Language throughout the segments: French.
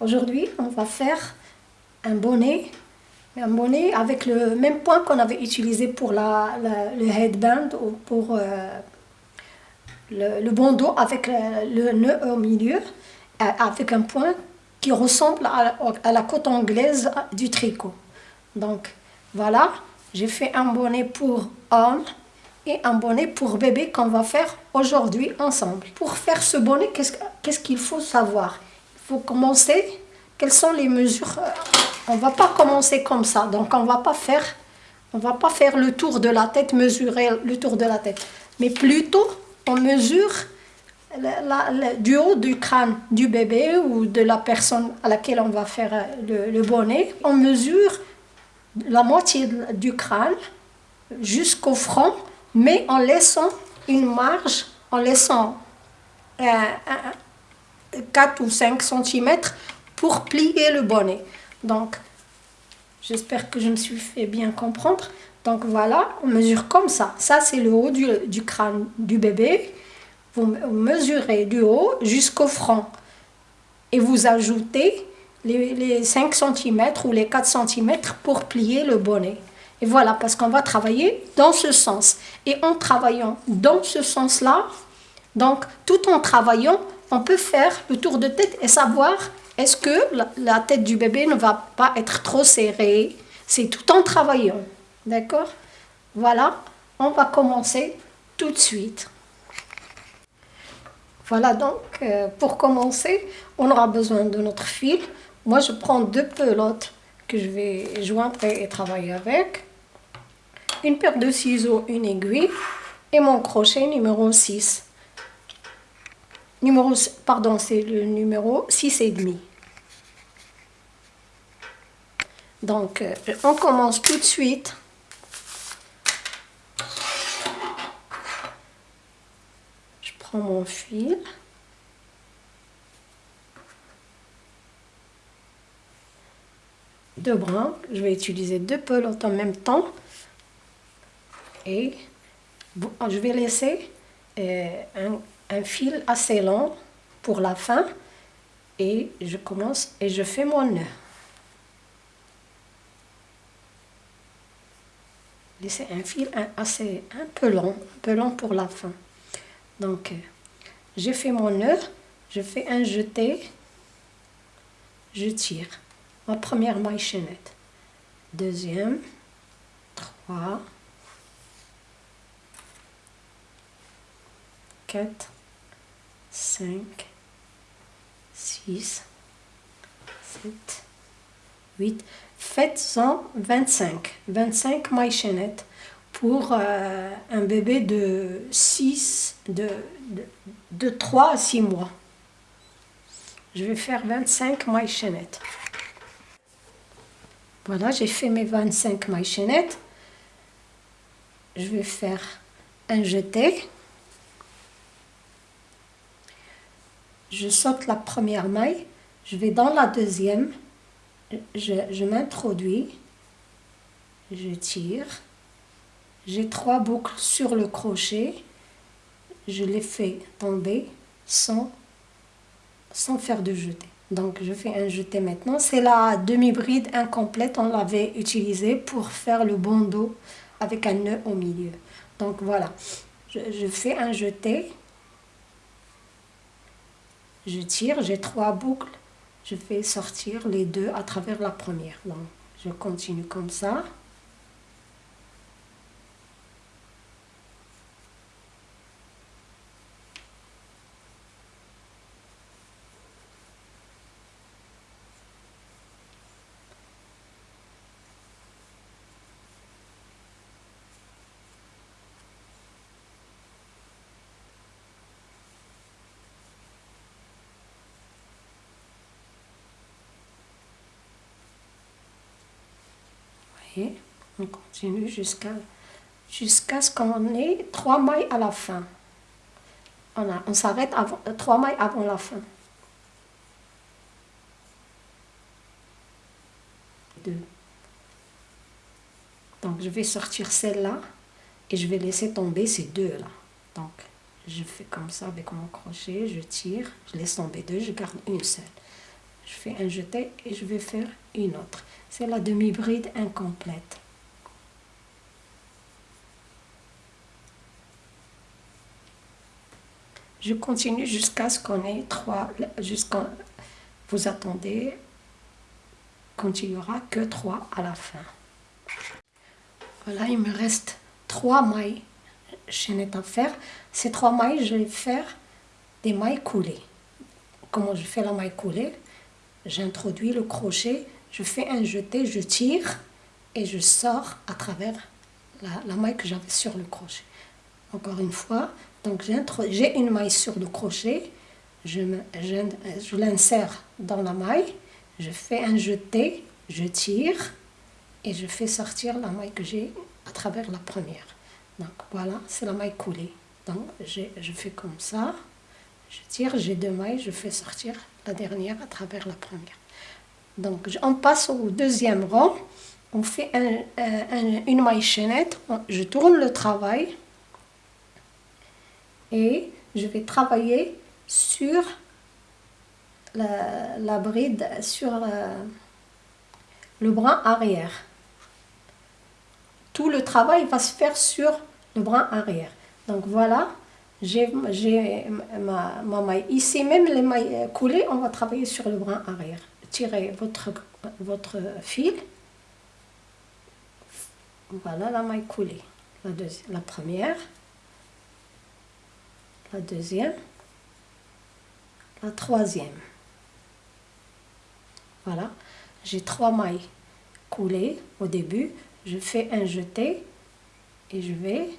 Aujourd'hui, on va faire un bonnet, un bonnet avec le même point qu'on avait utilisé pour la, le headband ou pour euh, le, bandeau avec le, nœud au milieu, euh, avec un point qui ressemble à, la côte anglaise du tricot. Donc voilà, j'ai fait un bonnet pour homme et un bonnet pour bébé qu'on va faire aujourd'hui ensemble. Pour faire ce bonnet, qu'est-ce qu'il faut savoir? Faut commencer, quelles sont les mesures? Euh, On va pas commencer comme ça, donc on va pas faire on va pas faire le tour de la tête, mesurer le tour de la tête, mais plutôt on mesure du haut du crâne du bébé ou de la personne à laquelle on va faire euh, le bonnet. On mesure la moitié du crâne jusqu'au front mais en laissant une marge, en laissant 4 ou 5 cm pour plier le bonnet. Donc, j'espère que je me suis fait bien comprendre. Donc voilà, on mesure comme ça. Ça, c'est le haut du, crâne du bébé. Vous mesurez du haut jusqu'au front. Et vous ajoutez les, les 5 cm ou les 4 cm pour plier le bonnet. Et voilà, parce qu'on va travailler dans ce sens. Et en travaillant dans ce sens-là, donc tout en travaillant, on peut faire le tour de tête et savoir est-ce que la tête du bébé ne va pas être trop serrée? C'est tout en travaillant. D'accord? Voilà, on va commencer tout de suite. Voilà donc, euh, pour commencer, on aura besoin de notre fil. Moi, je prends deux pelotes que je vais joindre et travailler avec une paire de ciseaux, une aiguille et mon crochet numéro 6. Numéro, pardon, c'est le numéro 6 et demi. Donc, euh, on commence tout de suite. Je prends mon fil. Deux brins. Je vais utiliser deux pelotes en même temps et je vais laisser euh, un, fil assez long pour la fin et je commence et je fais mon nœud. Laissez un fil assez un peu long, un peu long pour la fin. Donc, euh, j'ai fait mon nœud, je fais un jeté, je tire. Ma première maille chaînette. Deuxième, trois, 4, 5, 6, 7, 8. Faites-en 25. 25 mailles chaînettes pour euh, un bébé de 6, de, de, de 3 à 6 mois. Je vais faire 25 mailles chaînettes. Voilà, j'ai fait mes 25 mailles chaînettes. Je vais faire un jeté. Je saute la première maille, je vais dans la deuxième, je, m'introduis, je tire, j'ai trois boucles sur le crochet, je les fais tomber sans, faire de jeté. Donc je fais un jeté maintenant. C'est la demi-bride incomplète, on l'avait utilisée pour faire le bandeau avec un nœud au milieu. Donc voilà, je fais un jeté, je tire, j'ai trois boucles, je fais sortir les deux à travers la première. Donc, je continue comme ça. On continue jusqu'à jusqu'à ce qu'on ait trois mailles à la fin. On, on s'arrête euh, trois mailles avant la fin. Deux. Donc je vais sortir celle-là et je vais laisser tomber ces deux-là. Donc je fais comme ça avec mon crochet, je tire, je laisse tomber deux, je garde une seule. Je fais un jeté et je vais faire une autre. C'est la demi-bride incomplète. Je continue jusqu'à ce qu'on ait trois, jusqu'à vous attendez quand il n'y aura que trois à la fin. Voilà, il me reste trois mailles chaînettes à faire. Ces trois mailles, je vais faire des mailles coulées. Comment je fais la maille coulée? J'introduis le crochet, je fais un jeté, je tire et je sors à travers la, maille que j'avais sur le crochet. Encore une fois, donc j'ai une maille sur le crochet, je, je l'insère dans la maille, je fais un jeté, je tire et je fais sortir la maille que j'ai à travers la première. Donc voilà, c'est la maille coulée. Donc je fais comme ça, je tire, j'ai deux mailles, je fais sortir la dernière à travers la première. Donc on passe au deuxième rang, on fait une maille chaînette, je tourne le travail et je vais travailler sur la, bride, sur euh, le bras arrière. Tout le travail va se faire sur le bras arrière. Donc voilà, j'ai ma, ma, maille. Ici, même les mailles coulées, on va travailler sur le bras arrière. Tirez votre, votre fil. Voilà la maille coulée. La, la première, la deuxième, la troisième. Voilà, j'ai trois mailles coulées au début. Je fais un jeté et je vais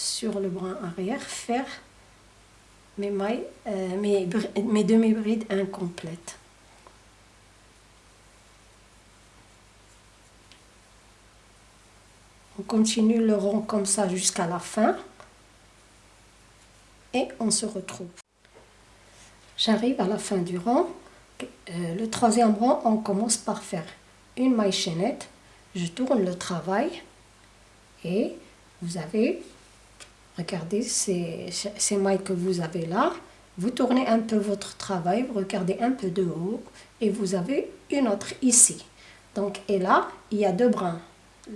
sur le bras arrière faire mes mailles, euh, mes, mes demi-brides incomplètes. On continue le rond comme ça jusqu'à la fin et on se retrouve. J'arrive à la fin du rang. Euh, le troisième rang, on commence par faire une maille chaînette. Je tourne le travail et vous avez, regardez ces, mailles que vous avez là. Vous tournez un peu votre travail, vous regardez un peu de haut et vous avez une autre ici. Donc, et là, il y a deux brins,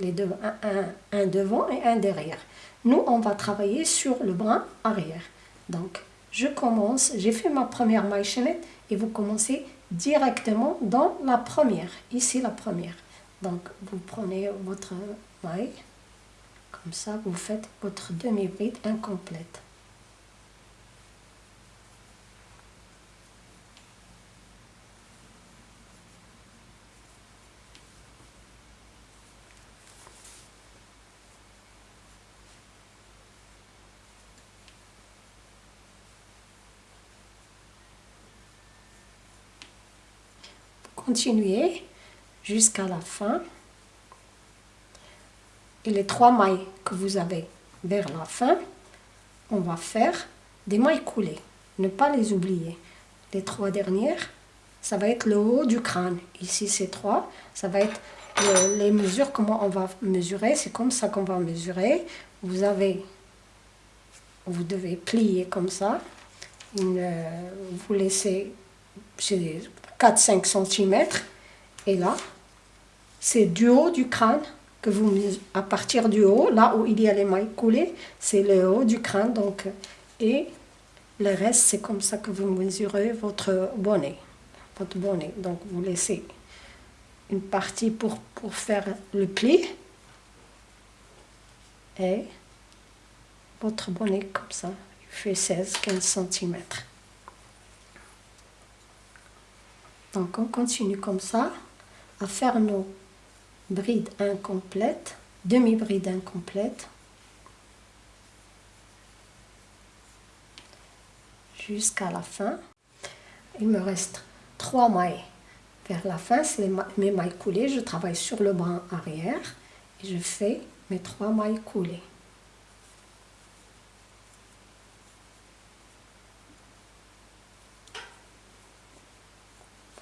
les deux, un, un devant et un derrière. Nous, on va travailler sur le brin arrière. Donc, je commence, j'ai fait ma première maille chaînette et vous commencez directement dans la première, ici la première. Donc, vous prenez votre maille, comme ça, vous faites votre demi-bride incomplète. continuez jusqu'à la fin. Et les trois mailles que vous avez vers la fin, on va faire des mailles coulées. Ne pas les oublier. Les trois dernières, ça va être le haut du crâne. Ici, c'est trois. Ça va être les mesures, comment on va mesurer. C'est comme ça qu'on va mesurer. Vous avez, vous devez plier comme ça. vous laissez 4-5 cm. Et là, c'est du haut du crâne que vous à partir du haut, là où il y a les mailles coulées, c'est le haut du crâne. Donc, et le reste, c'est comme ça que vous mesurez votre bonnet. Votre bonnet. Donc, vous laissez une partie pour, pour faire le pli. Et votre bonnet comme ça, il fait 16-15 cm. Donc on continue comme ça à faire nos brides incomplètes, demi-brides incomplètes, jusqu'à la fin. Il me reste trois mailles vers la fin, c'est mes mailles coulées. Je travaille sur le bras arrière et je fais mes trois mailles coulées.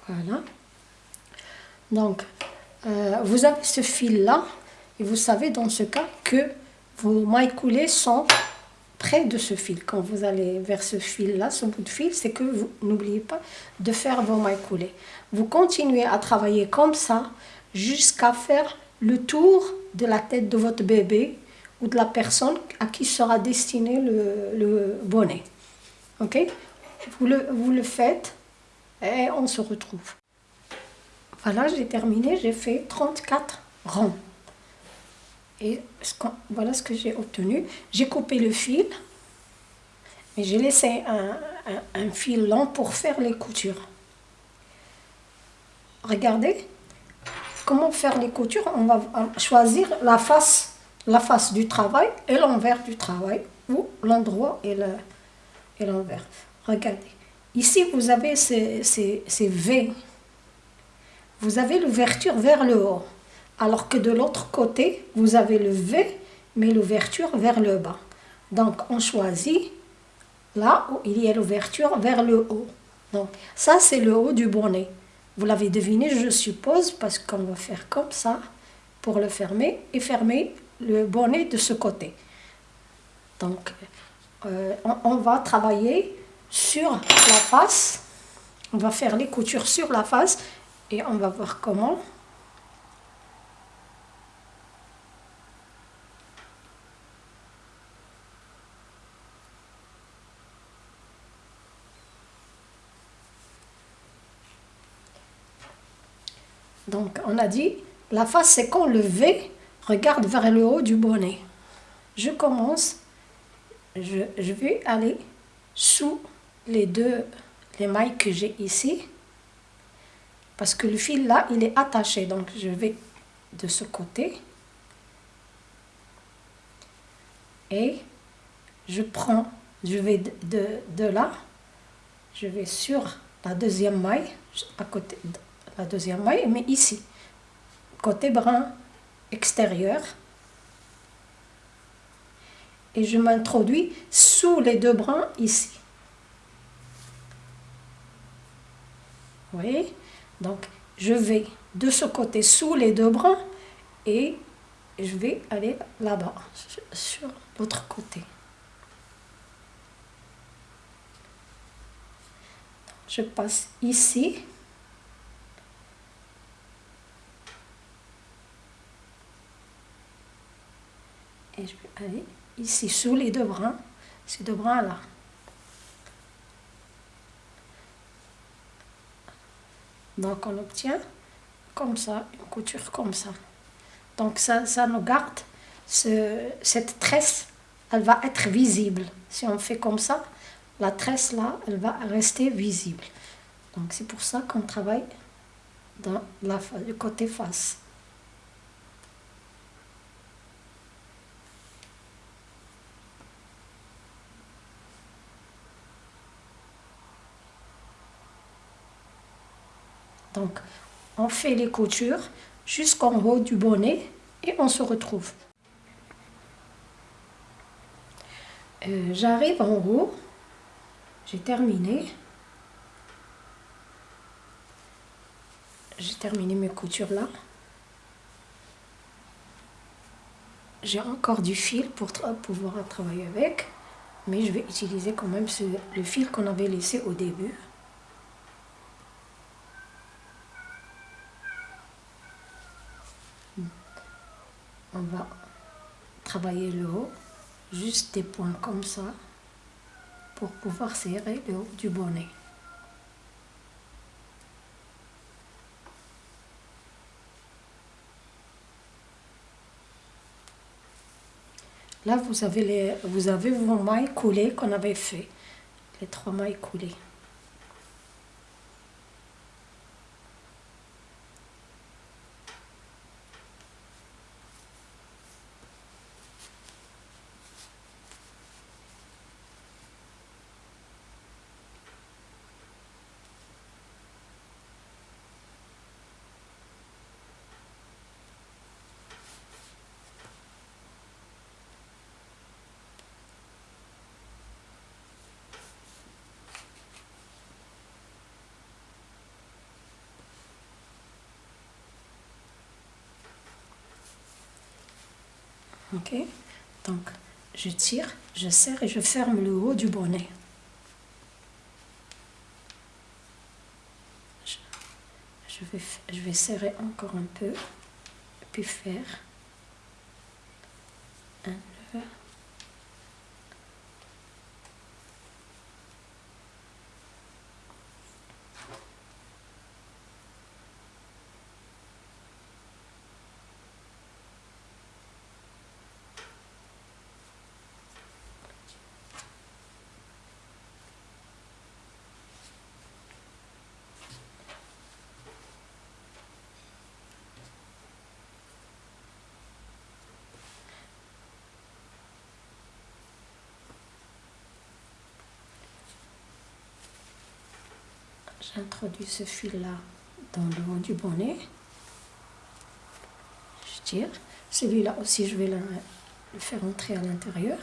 Voilà. Donc, euh, vous avez ce fil-là, et vous savez dans ce cas que vos mailles coulées sont près de ce fil. Quand vous allez vers ce fil-là, ce bout de fil, c'est que vous n'oubliez pas de faire vos mailles coulées. Vous continuez à travailler comme ça jusqu'à faire le tour de la tête de votre bébé ou de la personne à qui sera destiné le, bonnet. Ok? Vous le, vous le faites et on se retrouve. Voilà, j'ai terminé, j'ai fait 34 rangs. Et voilà ce que j'ai obtenu. J'ai coupé le fil, mais j'ai laissé un, fil long pour faire les coutures. Regardez comment faire les coutures. On va choisir la face, la face du travail et l'envers du travail, ou l'endroit et l'envers. Regardez. Ici, vous avez ces, ces V. Vous avez l'ouverture vers le haut alors que de l'autre côté, vous avez le V, mais l'ouverture vers le bas. Donc, on choisit là où il y a l'ouverture vers le haut. Donc, ça, c'est le haut du bonnet. Vous l'avez deviné, je suppose, parce qu'on va faire comme ça pour le fermer et fermer le bonnet de ce côté. Donc, euh, on va travailler sur la face. On va faire les coutures sur la face on va voir comment. Donc, on a dit, la face, c'est quand le V regarde vers le haut du bonnet. Je commence, je, vais aller sous les deux les mailles que j'ai ici. Parce que le fil là, il est attaché. Donc, je vais de ce côté. Et je prends, je vais de, de là, je vais sur la deuxième maille, à côté, la deuxième maille, mais ici, côté brun extérieur. Et je m'introduis sous les deux brins ici. Voyez? Donc, je vais de ce côté sous les deux brins et je vais aller là-bas, sur l'autre côté. Je passe ici et je vais aller ici sous les deux brins, ces deux brins Donc on obtient comme ça, une couture comme ça. Donc ça, ça nous garde ce, cette tresse, elle va être visible. Si on fait comme ça, la tresse là, elle va rester visible. Donc c'est pour ça qu'on travaille dans la, le côté face. Donc, on fait les coutures jusqu'en haut du bonnet et on se retrouve. Euh, j'arrive en haut, j'ai terminé. J'ai terminé mes coutures là. J'ai encore du fil pour pouvoir travailler avec, mais je vais utiliser quand même le fil qu'on avait laissé au début. On va travailler le haut, juste des points comme ça, pour pouvoir serrer le haut du bonnet. Là, vous avez, les, vous avez vos mailles coulées qu'on avait fait, les trois mailles coulées. Ok Donc, je tire, je serre et je ferme le haut du bonnet. Je vais, je vais serrer encore un peu, puis faire un nœud. J'introduis ce fil-là dans le haut du bonnet. Je tire. Celui-là aussi, je vais le, faire entrer à l'intérieur.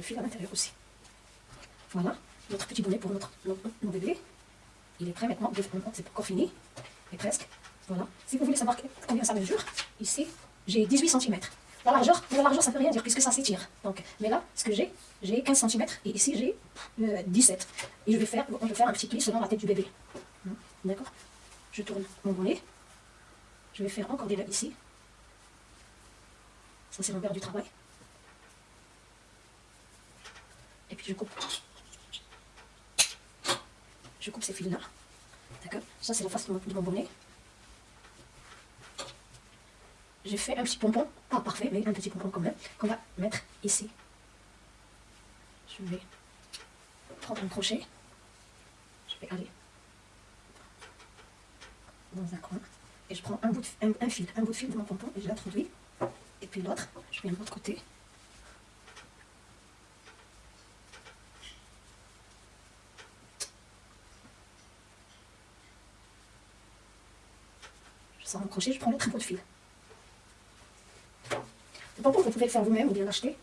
Le fil à l'intérieur aussi. Voilà, notre petit bonnet pour notre, nos bébés. Il est prêt maintenant, c'est encore fini, et presque. Voilà. Si vous voulez savoir combien ça mesure, ici, j'ai 18 cm. La largeur, la largeur, ça ne veut rien dire puisque ça s'étire. Donc, mais là, ce que j'ai, j'ai 15 cm et ici j'ai 17. Et je vais faire, je vais faire un petit pli selon la tête du bébé. Hein, d'accord Je tourne mon bonnet. Je vais faire encore des nœuds ici. Ça, c'est l'envers du travail. Et puis je coupe. Je coupe ces fils-là. D'accord? Ça, c'est la face de mon bonnet. J'ai fait un petit pompon, pas parfait, mais un petit pompon quand même, qu'on va mettre ici. Je vais prendre un crochet. Je vais aller dans un coin. Et je prends un, bout de, un, fil, un bout de fil de mon pompon et je l'introduis. Et puis l'autre, je viens de l'autre côté. Sans crochet, je prends l'autre bout de fil. Le pompon, vous pouvez le faire vous-même ou bien l'acheter.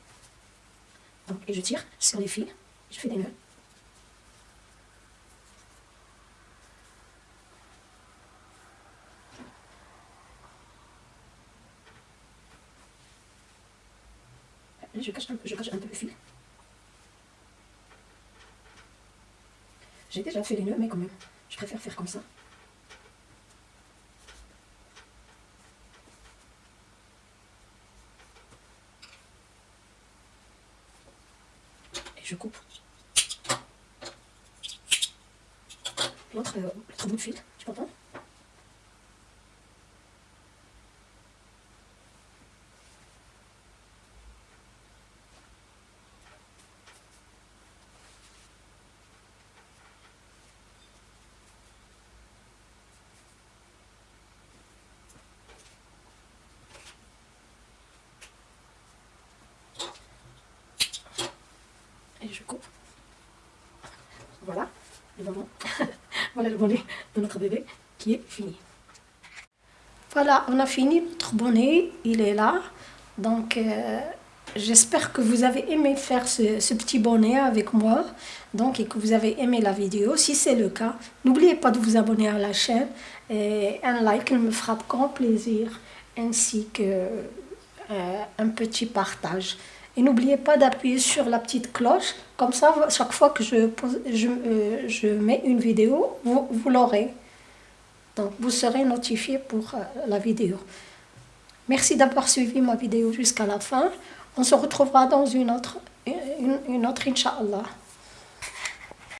Et je tire sur les fils, je fais des nœuds. je cache un peu, je cache un peu le fil. J'ai déjà fait les nœuds, mais quand même, je préfère faire comme ça. je coupe l'autre bout de fil, tu comprends je coupe. Voilà, le voilà le bonnet de notre bébé qui est fini. Voilà, on a fini notre bonnet, il est là. Donc, euh, j'espère que vous avez aimé faire ce, petit bonnet avec moi. Donc, et que vous avez aimé la vidéo. Si c'est le cas, n'oubliez pas de vous abonner à la chaîne. Et un like me fera grand plaisir. Ainsi que euh, un petit partage. Et n'oubliez pas d'appuyer sur la petite cloche, comme ça, chaque fois que je, je, euh, je mets une vidéo, vous, vous l'aurez. Donc, vous serez notifié pour euh, la vidéo. Merci d'avoir suivi ma vidéo jusqu'à la fin. On se retrouvera dans une autre, une, une autre Inch'Allah.